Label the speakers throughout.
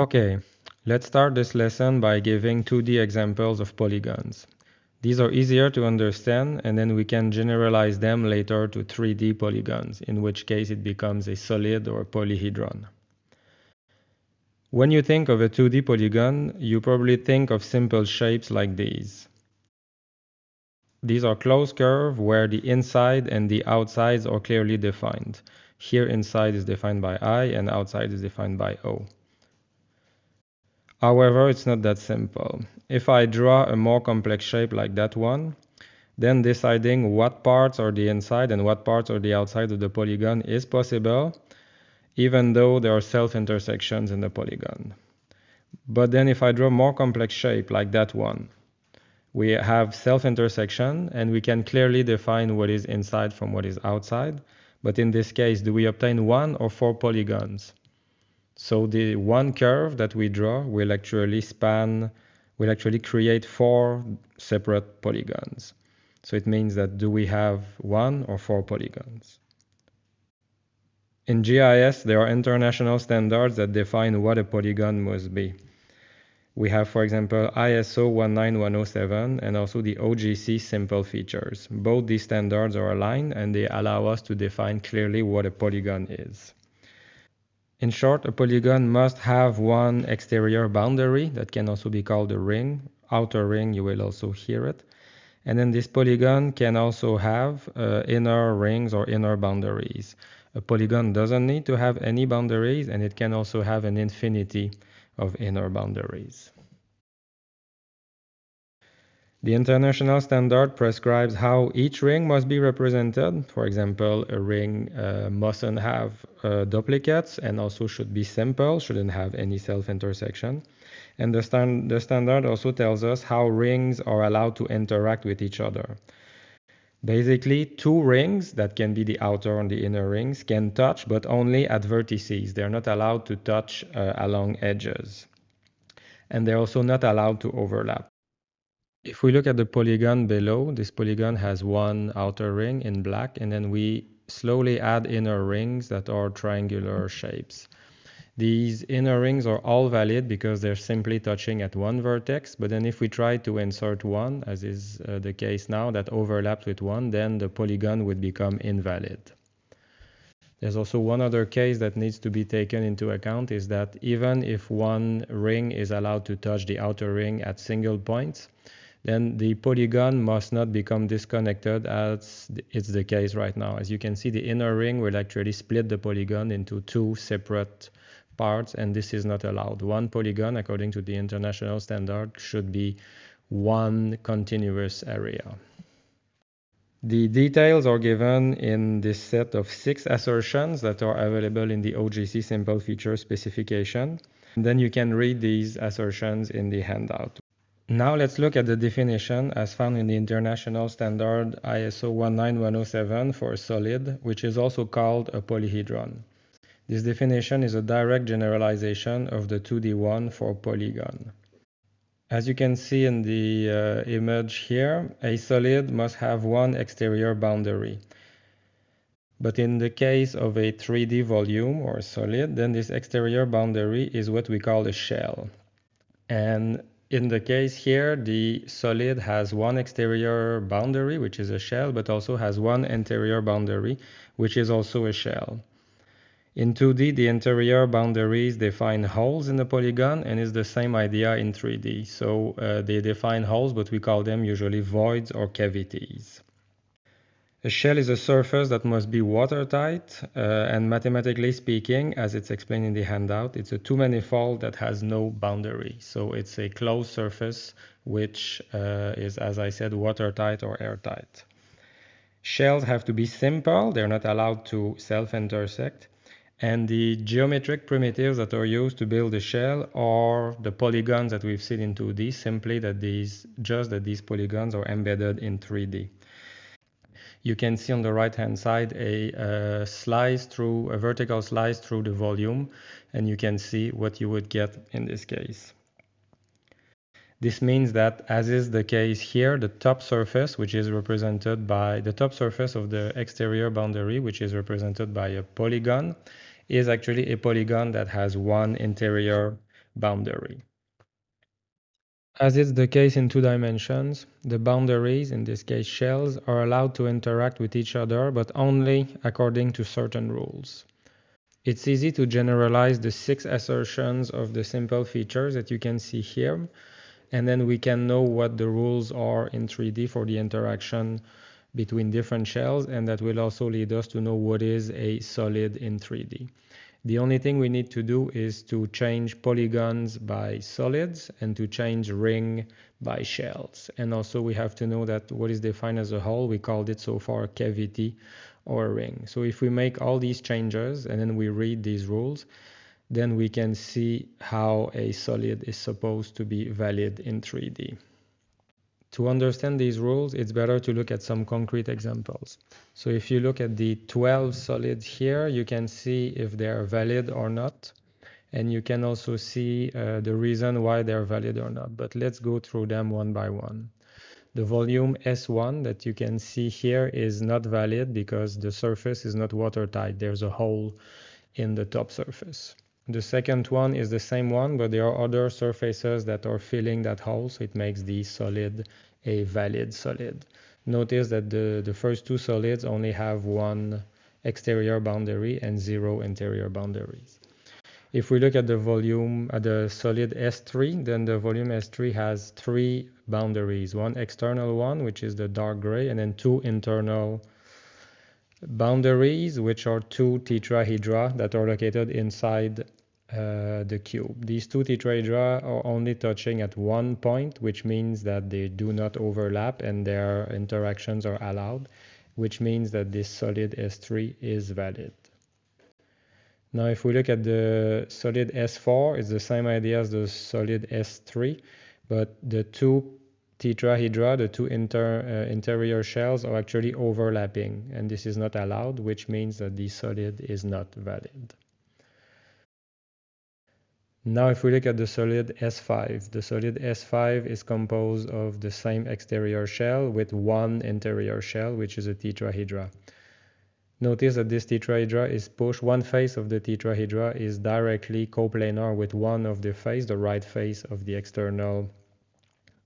Speaker 1: Okay, let's start this lesson by giving 2D examples of polygons. These are easier to understand and then we can generalize them later to 3D polygons, in which case it becomes a solid or polyhedron. When you think of a 2D polygon, you probably think of simple shapes like these. These are closed curves where the inside and the outsides are clearly defined. Here inside is defined by I and outside is defined by O. However, it's not that simple. If I draw a more complex shape like that one, then deciding what parts are the inside and what parts are the outside of the polygon is possible, even though there are self-intersections in the polygon. But then if I draw more complex shape like that one, we have self-intersection and we can clearly define what is inside from what is outside. But in this case, do we obtain one or four polygons? So the one curve that we draw will actually span, will actually create four separate polygons. So it means that do we have one or four polygons? In GIS, there are international standards that define what a polygon must be. We have, for example, ISO 19107 and also the OGC simple features. Both these standards are aligned and they allow us to define clearly what a polygon is. In short, a polygon must have one exterior boundary that can also be called a ring. Outer ring, you will also hear it. And then this polygon can also have uh, inner rings or inner boundaries. A polygon doesn't need to have any boundaries and it can also have an infinity of inner boundaries. The international standard prescribes how each ring must be represented. For example, a ring uh, mustn't have uh, duplicates and also should be simple, shouldn't have any self-intersection. And the, stand the standard also tells us how rings are allowed to interact with each other. Basically, two rings, that can be the outer and the inner rings, can touch, but only at vertices. They're not allowed to touch uh, along edges. And they're also not allowed to overlap. If we look at the polygon below, this polygon has one outer ring in black, and then we slowly add inner rings that are triangular shapes. These inner rings are all valid because they're simply touching at one vertex, but then if we try to insert one, as is uh, the case now, that overlaps with one, then the polygon would become invalid. There's also one other case that needs to be taken into account is that even if one ring is allowed to touch the outer ring at single points, then the polygon must not become disconnected as it's the case right now. As you can see, the inner ring will actually split the polygon into two separate parts and this is not allowed. One polygon, according to the international standard, should be one continuous area. The details are given in this set of six assertions that are available in the OGC simple feature specification. And then you can read these assertions in the handout. Now let's look at the definition as found in the international standard ISO 19107 for a solid, which is also called a polyhedron. This definition is a direct generalization of the 2D one for polygon. As you can see in the uh, image here, a solid must have one exterior boundary. But in the case of a 3D volume or solid, then this exterior boundary is what we call a shell. And in the case here, the solid has one exterior boundary, which is a shell, but also has one interior boundary, which is also a shell. In 2D, the interior boundaries define holes in the polygon and is the same idea in 3D. So uh, they define holes, but we call them usually voids or cavities. A shell is a surface that must be watertight, uh, and mathematically speaking, as it's explained in the handout, it's a two-manifold that has no boundary. So it's a closed surface which uh, is, as I said, watertight or airtight. Shells have to be simple, they're not allowed to self-intersect, and the geometric primitives that are used to build a shell are the polygons that we've seen in 2D, simply that these, just that these polygons are embedded in 3D. You can see on the right hand side a, a slice through, a vertical slice through the volume, and you can see what you would get in this case. This means that, as is the case here, the top surface, which is represented by the top surface of the exterior boundary, which is represented by a polygon, is actually a polygon that has one interior boundary. As is the case in two dimensions, the boundaries, in this case shells, are allowed to interact with each other, but only according to certain rules. It's easy to generalize the six assertions of the simple features that you can see here, and then we can know what the rules are in 3D for the interaction between different shells, and that will also lead us to know what is a solid in 3D. The only thing we need to do is to change polygons by solids and to change ring by shells. And also we have to know that what is defined as a hole, we called it so far cavity or ring. So if we make all these changes and then we read these rules, then we can see how a solid is supposed to be valid in 3D. To understand these rules, it's better to look at some concrete examples. So if you look at the 12 solids here, you can see if they are valid or not. And you can also see uh, the reason why they're valid or not. But let's go through them one by one. The volume S1 that you can see here is not valid because the surface is not watertight. There's a hole in the top surface. The second one is the same one, but there are other surfaces that are filling that hole, so it makes the solid a valid solid. Notice that the, the first two solids only have one exterior boundary and zero interior boundaries. If we look at the volume, at the solid S3, then the volume S3 has three boundaries, one external one, which is the dark gray, and then two internal boundaries, which are two tetrahedra that are located inside uh, the cube. These two tetrahedra are only touching at one point, which means that they do not overlap and their interactions are allowed, which means that this solid S3 is valid. Now, if we look at the solid S4, it's the same idea as the solid S3, but the two tetrahedra, the two inter, uh, interior shells, are actually overlapping, and this is not allowed, which means that the solid is not valid. Now if we look at the solid S5, the solid S5 is composed of the same exterior shell with one interior shell, which is a tetrahedra. Notice that this tetrahedra is pushed, one face of the tetrahedra is directly coplanar with one of the face, the right face of the external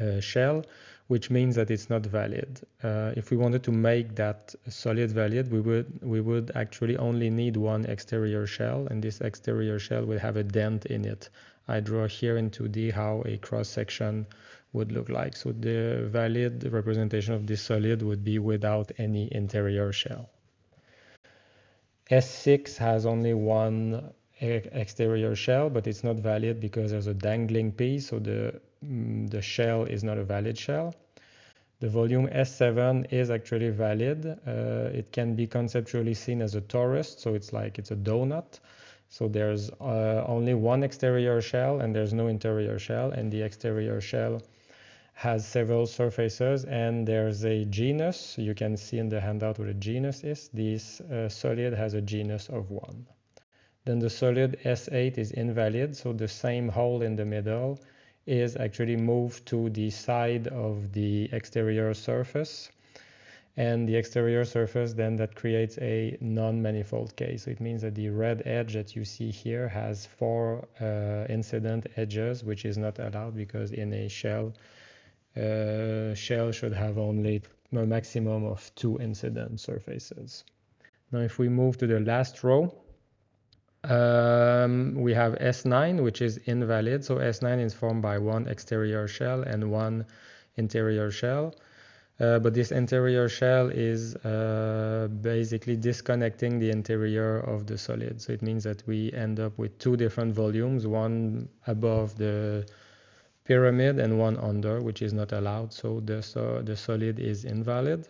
Speaker 1: uh, shell, which means that it's not valid. Uh, if we wanted to make that solid valid, we would we would actually only need one exterior shell, and this exterior shell will have a dent in it. I draw here in 2D how a cross section would look like. So the valid representation of this solid would be without any interior shell. S6 has only one exterior shell, but it's not valid because there's a dangling piece, so the the shell is not a valid shell. The volume S7 is actually valid. Uh, it can be conceptually seen as a torus, so it's like it's a donut. So there's uh, only one exterior shell and there's no interior shell, and the exterior shell has several surfaces and there's a genus. You can see in the handout what a genus is. This uh, solid has a genus of one. Then the solid S8 is invalid, so the same hole in the middle is actually moved to the side of the exterior surface and the exterior surface then that creates a non-manifold case. So it means that the red edge that you see here has four uh, incident edges, which is not allowed because in a shell, uh, shell should have only a maximum of two incident surfaces. Now if we move to the last row, um, we have S9, which is invalid. So S9 is formed by one exterior shell and one interior shell. Uh, but this interior shell is uh, basically disconnecting the interior of the solid. So it means that we end up with two different volumes, one above the pyramid and one under, which is not allowed. So the, so the solid is invalid.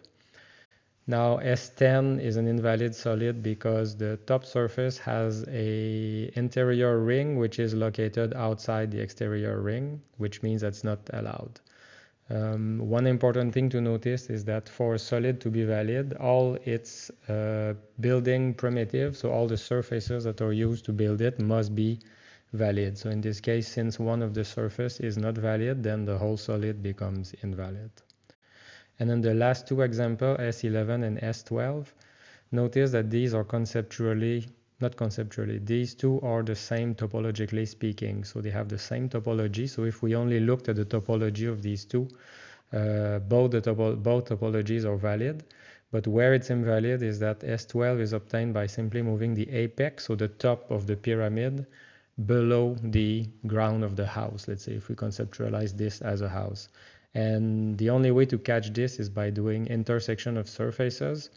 Speaker 1: Now S10 is an invalid solid because the top surface has a interior ring which is located outside the exterior ring, which means that's not allowed. Um, one important thing to notice is that for a solid to be valid, all its uh, building primitives, so all the surfaces that are used to build it, must be valid. So in this case, since one of the surface is not valid, then the whole solid becomes invalid. And then the last two examples, S11 and S12, notice that these are conceptually not conceptually, these two are the same topologically speaking. So they have the same topology. So if we only looked at the topology of these two, uh, both, the topo both topologies are valid. But where it's invalid is that S12 is obtained by simply moving the apex, so the top of the pyramid, below the ground of the house. Let's say if we conceptualize this as a house. And the only way to catch this is by doing intersection of surfaces.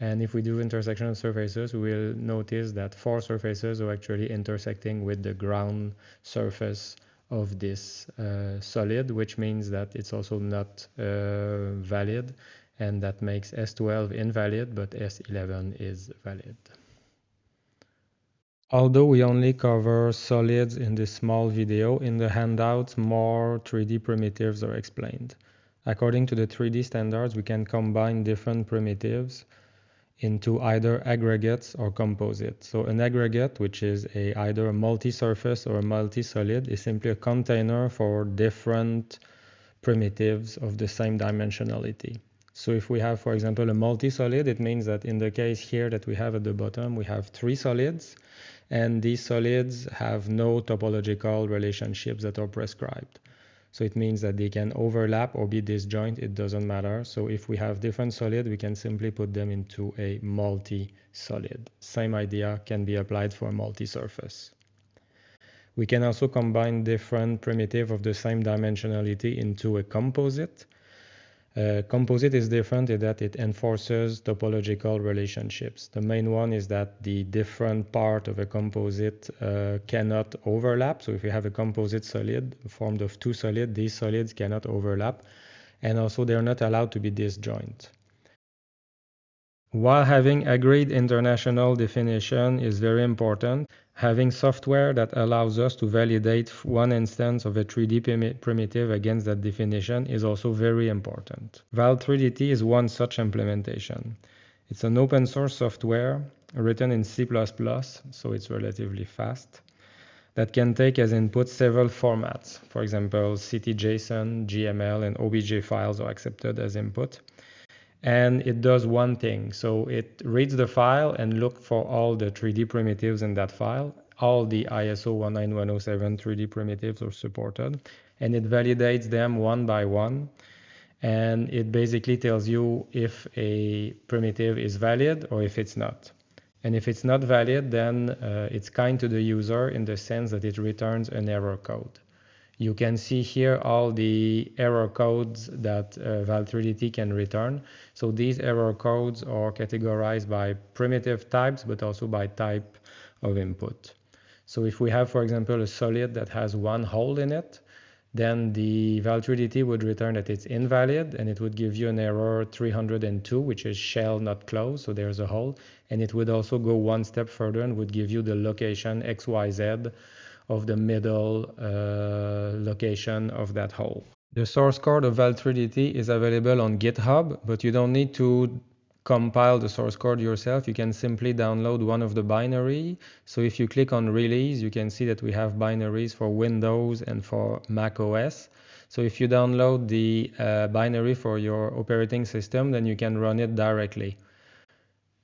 Speaker 1: And if we do intersection of surfaces, we will notice that four surfaces are actually intersecting with the ground surface of this uh, solid, which means that it's also not uh, valid, and that makes S12 invalid, but S11 is valid. Although we only cover solids in this small video, in the handouts more 3D primitives are explained. According to the 3D standards, we can combine different primitives into either aggregates or composites. So an aggregate, which is a either a multi-surface or a multi-solid, is simply a container for different primitives of the same dimensionality. So if we have, for example, a multi-solid, it means that in the case here that we have at the bottom, we have three solids, and these solids have no topological relationships that are prescribed. So it means that they can overlap or be disjoint, it doesn't matter. So if we have different solids, we can simply put them into a multi-solid. Same idea can be applied for a multi-surface. We can also combine different primitive of the same dimensionality into a composite. Uh, composite is different in that it enforces topological relationships. The main one is that the different part of a composite uh, cannot overlap. So if you have a composite solid formed of two solids, these solids cannot overlap. And also they're not allowed to be disjoint. While having agreed international definition is very important, having software that allows us to validate one instance of a 3D primitive against that definition is also very important. val3dity is one such implementation. It's an open source software written in C++, so it's relatively fast, that can take as input several formats. For example, CityJSON, GML, and OBJ files are accepted as input and it does one thing. So it reads the file and look for all the 3D primitives in that file. All the ISO 19107 3D primitives are supported and it validates them one by one. And it basically tells you if a primitive is valid or if it's not. And if it's not valid, then uh, it's kind to the user in the sense that it returns an error code. You can see here all the error codes that uh, val3dity can return. So these error codes are categorized by primitive types, but also by type of input. So if we have, for example, a solid that has one hole in it, then the val3dity would return that it's invalid and it would give you an error 302, which is shell not closed, so there's a hole. And it would also go one step further and would give you the location XYZ of the middle uh, location of that hole. The source code of val3dity is available on GitHub, but you don't need to compile the source code yourself. You can simply download one of the binary. So if you click on release, you can see that we have binaries for Windows and for Mac OS. So if you download the uh, binary for your operating system, then you can run it directly.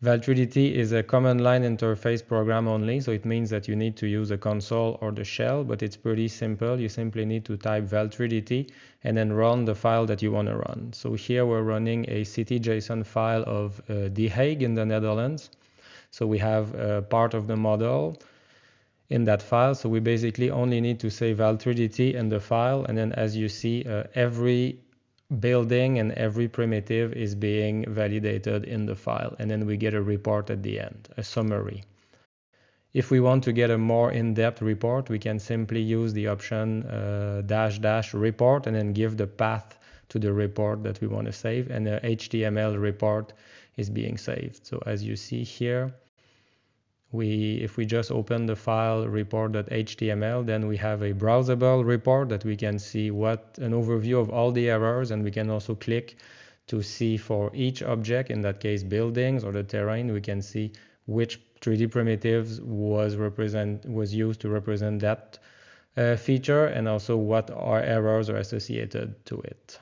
Speaker 1: Val3DT is a command line interface program only, so it means that you need to use a console or the shell, but it's pretty simple. You simply need to type val3dity and then run the file that you want to run. So here we're running a CityJSON file of uh, The Hague in the Netherlands. So we have a part of the model in that file. So we basically only need to say val3dity in the file. And then as you see, uh, every building and every primitive is being validated in the file. And then we get a report at the end, a summary. If we want to get a more in-depth report, we can simply use the option uh, dash dash report and then give the path to the report that we want to save and the HTML report is being saved. So as you see here, we if we just open the file report.html then we have a browsable report that we can see what an overview of all the errors and we can also click to see for each object in that case buildings or the terrain we can see which 3d primitives was represent was used to represent that uh, feature and also what are errors are associated to it